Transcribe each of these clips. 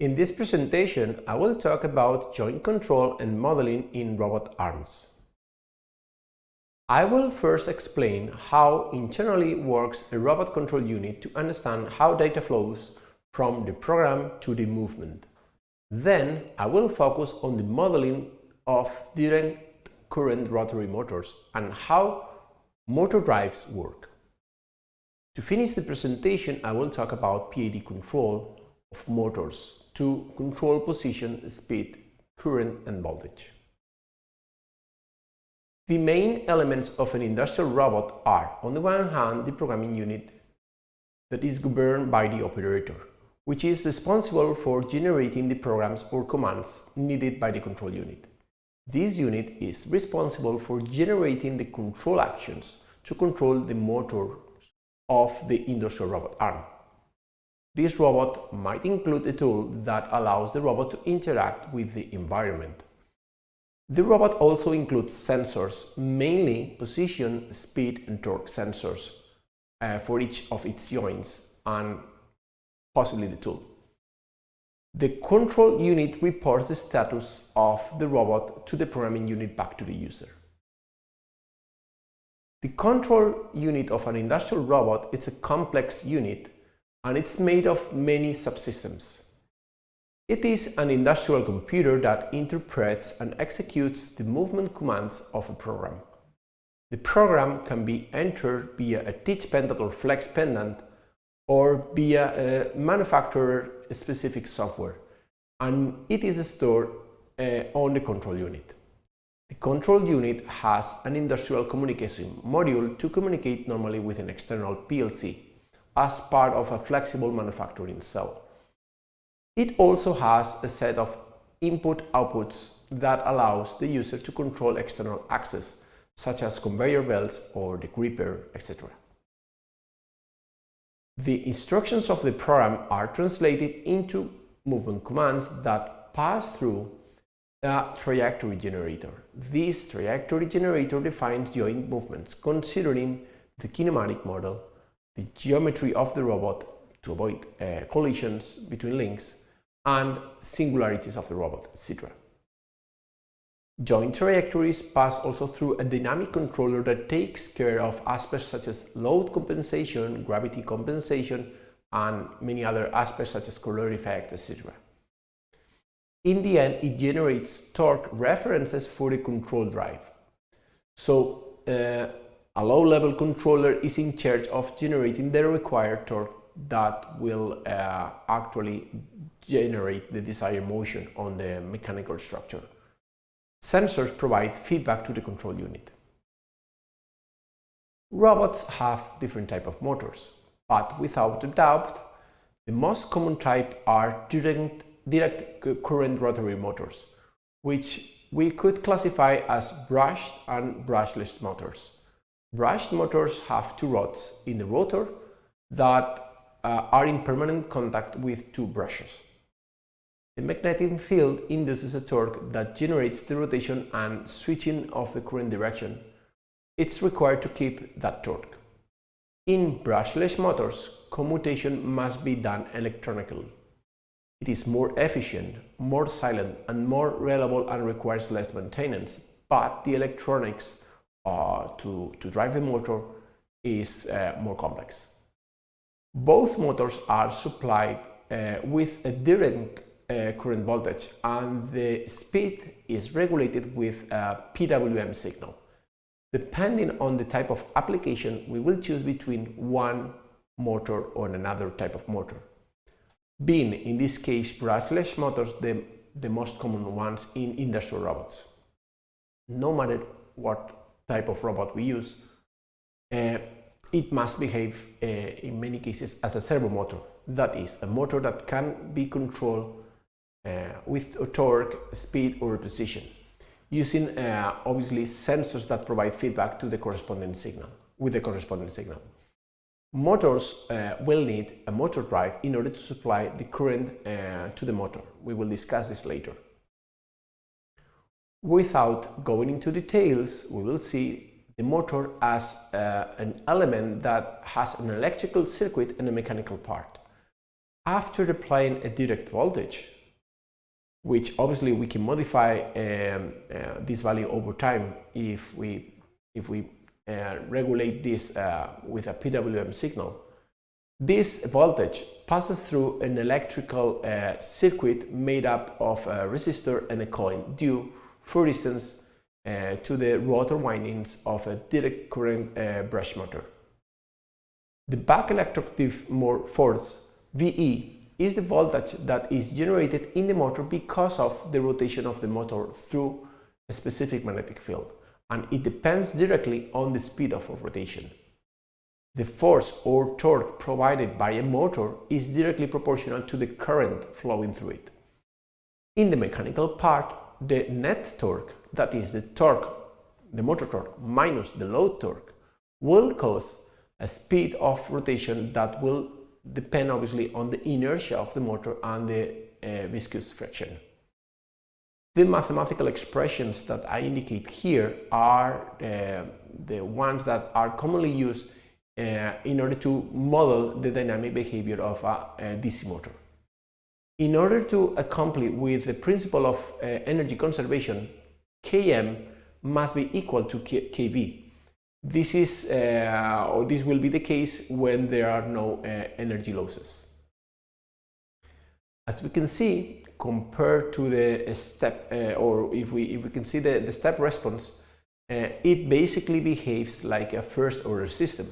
In this presentation, I will talk about joint control and modeling in robot arms. I will first explain how internally works a robot control unit to understand how data flows from the program to the movement. Then I will focus on the modeling of direct current rotary motors and how motor drives work. To finish the presentation, I will talk about PID control motors to control position, speed, current and voltage. The main elements of an industrial robot are, on the one hand, the programming unit that is governed by the operator, which is responsible for generating the programs or commands needed by the control unit. This unit is responsible for generating the control actions to control the motor of the industrial robot arm. This robot might include a tool that allows the robot to interact with the environment. The robot also includes sensors, mainly position, speed and torque sensors uh, for each of its joints and possibly the tool. The control unit reports the status of the robot to the programming unit back to the user. The control unit of an industrial robot is a complex unit and it's made of many subsystems. It is an industrial computer that interprets and executes the movement commands of a program. The program can be entered via a teach pendant or flex pendant or via a manufacturer-specific software, and it is stored uh, on the control unit. The control unit has an industrial communication module to communicate normally with an external PLC as part of a flexible manufacturing cell. It also has a set of input outputs that allows the user to control external access, such as conveyor belts or the gripper, etc. The instructions of the program are translated into movement commands that pass through a trajectory generator. This trajectory generator defines joint movements considering the kinematic model the geometry of the robot to avoid uh, collisions between links and singularities of the robot, etc. Joint trajectories pass also through a dynamic controller that takes care of aspects such as load compensation, gravity compensation, and many other aspects such as Coriolis effect, etc. In the end, it generates torque references for the control drive. So uh, a low-level controller is in charge of generating the required torque that will uh, actually generate the desired motion on the mechanical structure. Sensors provide feedback to the control unit. Robots have different type of motors, but without a doubt, the most common type are direct, direct current rotary motors, which we could classify as brushed and brushless motors. Brushed motors have two rods in the rotor that uh, are in permanent contact with two brushes. The magnetic field induces a torque that generates the rotation and switching of the current direction. It's required to keep that torque. In brushless motors, commutation must be done electronically. It is more efficient, more silent and more reliable and requires less maintenance, but the electronics uh, to, to drive the motor is uh, more complex. Both motors are supplied uh, with a direct uh, current voltage and the speed is regulated with a PWM signal. Depending on the type of application, we will choose between one motor or another type of motor. Being, in this case, brushless motors, the, the most common ones in industrial robots. No matter what type of robot we use, uh, it must behave uh, in many cases as a servo motor. That is, a motor that can be controlled uh, with a torque, speed or position, using uh, obviously sensors that provide feedback to the corresponding signal, with the corresponding signal. Motors uh, will need a motor drive in order to supply the current uh, to the motor. We will discuss this later. Without going into details, we will see the motor as uh, an element that has an electrical circuit and a mechanical part. after applying a direct voltage, which obviously we can modify um, uh, this value over time if we, if we uh, regulate this uh, with a PWM signal. This voltage passes through an electrical uh, circuit made up of a resistor and a coil due, for instance, uh, to the rotor windings of a direct current uh, brush motor. The back electromotive force, VE, is the voltage that is generated in the motor because of the rotation of the motor through a specific magnetic field, and it depends directly on the speed of rotation. The force or torque provided by a motor is directly proportional to the current flowing through it. In the mechanical part, the net torque, that is the torque, the motor torque minus the load torque, will cause a speed of rotation that will depend obviously on the inertia of the motor and the uh, viscous friction. The mathematical expressions that I indicate here are uh, the ones that are commonly used uh, in order to model the dynamic behavior of a, a, DC motor. In order to accomplish with the principle of uh, energy conservation, Km must be equal to K Kv this is, uh, or this will be the case when there are no uh, energy losses. As we can see, compared to the step, uh, or if we, if we can see the, the step response, uh, it basically behaves like a first order system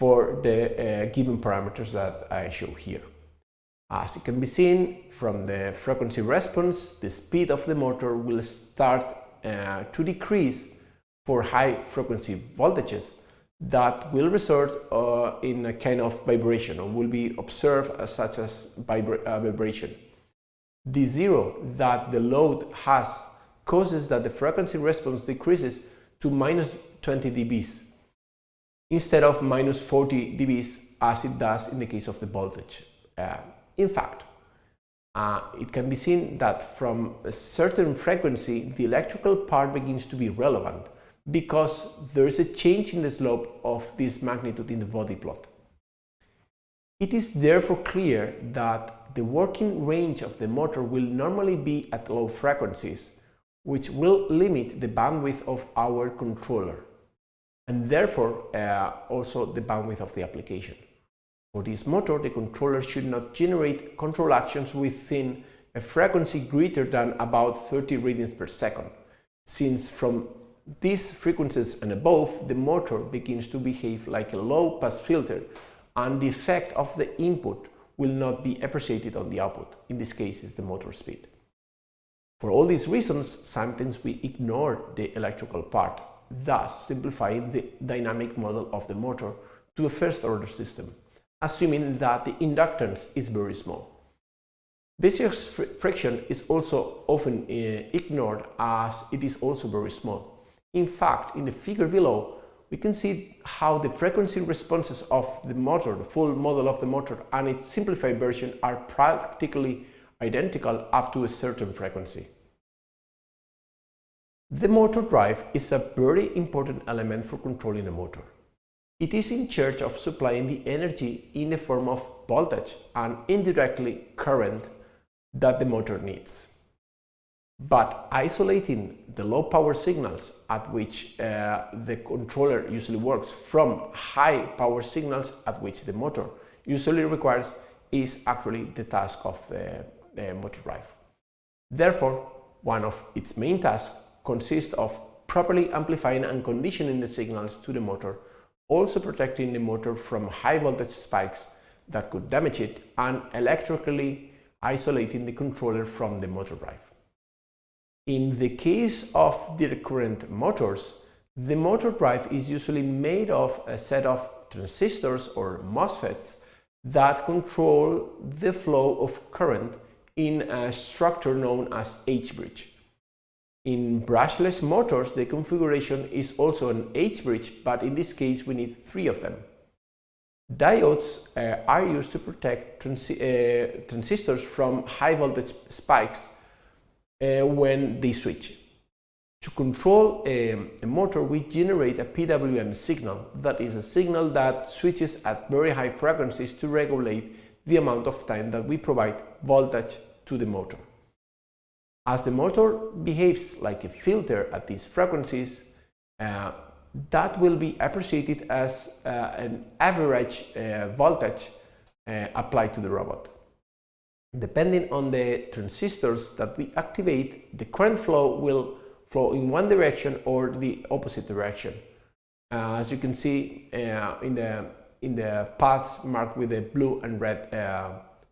for the uh, given parameters that I show here. As it can be seen from the frequency response, the speed of the motor will start uh, to decrease for high frequency voltages that will result uh, in a kind of vibration or will be observed as such as vibra uh, vibration. The zero that the load has causes that the frequency response decreases to minus 20 dBs instead of minus 40 dBs as it does in the case of the voltage. Uh, in fact, uh, it can be seen that from a certain frequency the electrical part begins to be relevant because there is a change in the slope of this magnitude in the Bode plot. It is therefore clear that the working range of the motor will normally be at low frequencies, which will limit the bandwidth of our controller, and therefore uh, also the bandwidth of the application. For this motor, the controller should not generate control actions within a frequency greater than about 30 radians per second, since from these frequencies and above, the motor begins to behave like a low-pass filter and the effect of the input will not be appreciated on the output. In this case, it's the motor speed. For all these reasons, sometimes we ignore the electrical part, thus simplifying the dynamic model of the motor to a first-order system, assuming that the inductance is very small. Viscous fr friction is also often uh, ignored as it is also very small. In fact, in the figure below, we can see how the frequency responses of the motor, the full model of the motor and its simplified version are practically identical up to a certain frequency. The motor drive is a very important element for controlling a motor. It is in charge of supplying the energy in the form of voltage and indirectly current that the motor needs. But isolating the low power signals at which uh, the controller usually works from high power signals at which the motor usually requires is actually the task of the, the motor drive. Therefore, one of its main tasks consists of properly amplifying and conditioning the signals to the motor, also protecting the motor from high voltage spikes that could damage it, and electrically isolating the controller from the motor drive. In the case of direct current motors, the motor drive is usually made of a set of transistors or MOSFETs that control the flow of current in a structure known as H-bridge. In brushless motors, the configuration is also an H-bridge, but in this case we need three of them. Diodes uh, are used to protect transi uh, transistors from high voltage spikes uh, when they switch. To control a, a, motor, we generate a PWM signal, that is a signal that switches at very high frequencies to regulate the amount of time that we provide voltage to the motor. As the motor behaves like a filter at these frequencies, uh, that will be appreciated as uh, an average uh, voltage uh, applied to the robot. Depending on the transistors that we activate, the current flow will flow in one direction or the opposite direction. Uh, as you can see uh, in the in the paths marked with the blue and red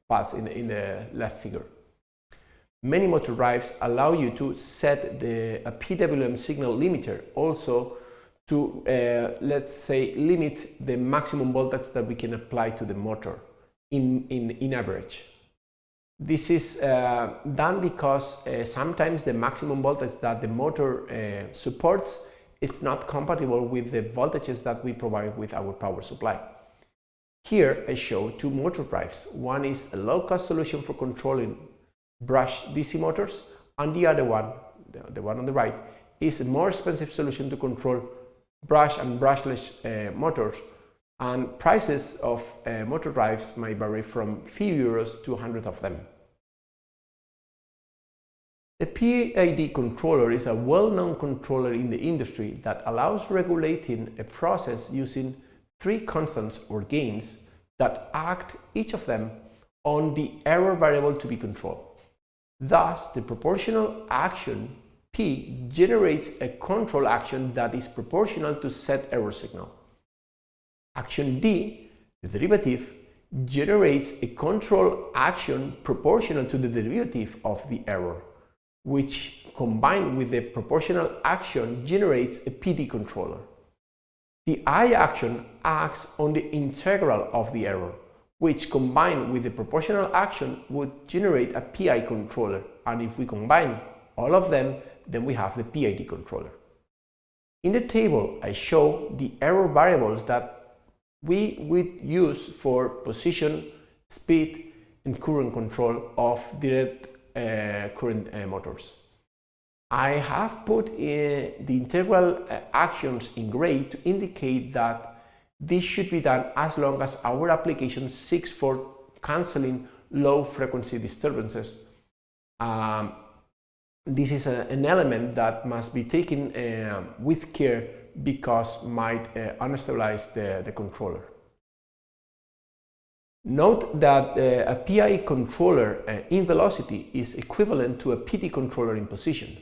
paths in the, in the left figure. Many motor drives allow you to set the a PWM signal limiter also to uh, let's say limit the maximum voltage that we can apply to the motor in, in, in average. This is uh, done because uh, sometimes the maximum voltage that the motor uh, supports it's not compatible with the voltages that we provide with our power supply. Here I show two motor drives. One is a low-cost solution for controlling brush DC motors and the other one, the, the, one on the right, is a more expensive solution to control brush and brushless uh, motors and prices of uh, motor drives may vary from few euros to 100 of them. A PID controller is a well-known controller in the industry that allows regulating a process using three constants or gains that act each of them on the error variable to be controlled. Thus, the proportional action P generates a control action that is proportional to set error signal. Action D, the derivative, generates a control action proportional to the derivative of the error which combined with the proportional action generates a PD controller. The I action acts on the integral of the error, which combined with the proportional action would generate a PI controller, and if we combine all of them, then we have the PID controller. In the table, I show the error variables that we would use for position, speed, and current control of direct uh, current uh, motors. I have put the integral uh, actions in gray to indicate that this should be done as long as our application seeks for cancelling low frequency disturbances. Um, this is a, an element that must be taken uh, with care because might uh, unstabilize the, the controller. Note that uh, a PI controller uh, in velocity is equivalent to a PD controller in position.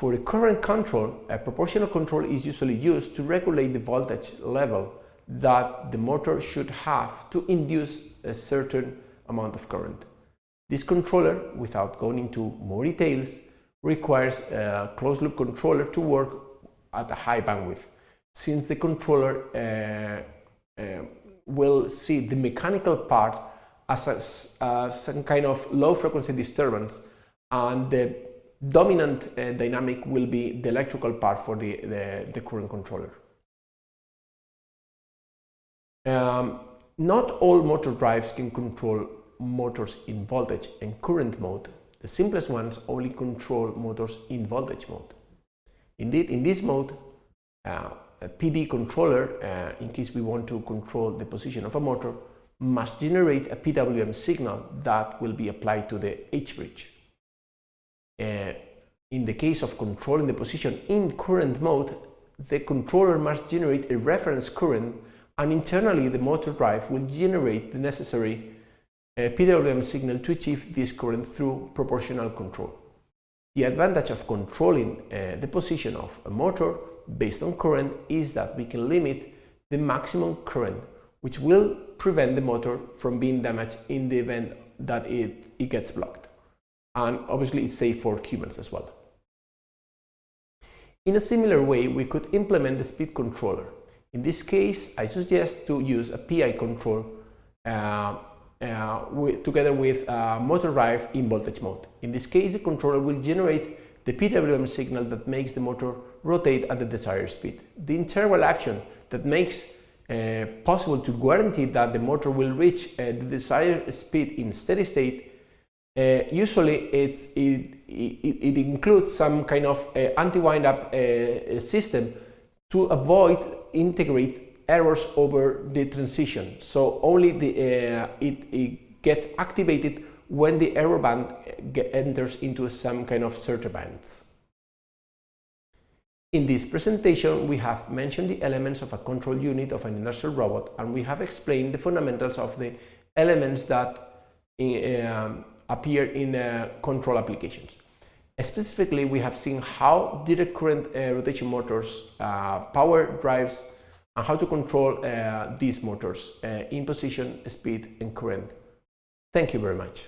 For current control, a proportional control is usually used to regulate the voltage level that the motor should have to induce a certain amount of current. This controller, without going into more details, requires a closed-loop controller to work at a high bandwidth, since the controller uh, uh, will see the mechanical part as a, uh, some kind of low frequency disturbance and the dominant uh, dynamic will be the electrical part for the, the, the current controller. Um, not all motor drives can control motors in voltage and current mode. The simplest ones only control motors in voltage mode. Indeed, in this mode, uh, a PD controller, uh, in case we want to control the position of a motor, must generate a PWM signal that will be applied to the H-bridge. Uh, in the case of controlling the position in current mode, the controller must generate a reference current and internally the motor drive will generate the necessary uh, PWM signal to achieve this current through proportional control. The advantage of controlling uh, the position of a motor based on current is that we can limit the maximum current, which will prevent the motor from being damaged in the event that it, it gets blocked. And obviously it's safe for humans as well. In a similar way, we could implement the speed controller. In this case, I suggest to use a PI control uh, uh, with, together with a motor drive in voltage mode. In this case, the controller will generate the PWM signal that makes the motor rotate at the desired speed. The integral action that makes uh, possible to guarantee that the motor will reach uh, the desired speed in steady state uh, usually it's, it, it, it, includes some kind of uh, anti-wind-up uh, system to avoid integrate errors over the transition. So only the, uh, it, it, gets activated when the error band enters into some kind of certain bands. In this presentation, we have mentioned the elements of a control unit of an industrial robot and we have explained the fundamentals of the elements that uh, appear in uh, control applications. Specifically, we have seen how direct current uh, rotation motors uh, power drives and how to control these motors in position, speed and current. Thank you very much.